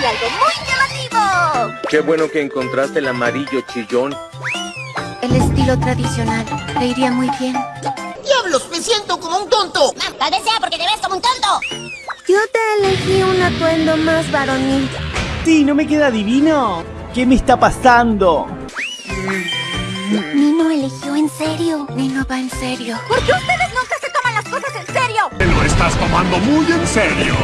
y algo muy llamativo. Qué bueno que encontraste el amarillo chillón. El estilo tradicional le iría muy bien. ¡Diablos! ¡Me siento como un tonto! Tal vez sea porque te ves como un tonto. Yo te elegí un atuendo más varonil. Sí, ¿no me queda divino? ¿Qué me está pasando? Nino eligió en serio. Nino va en serio. ¿Por qué ustedes nunca se toman las cosas en serio? Te lo estás tomando muy en serio.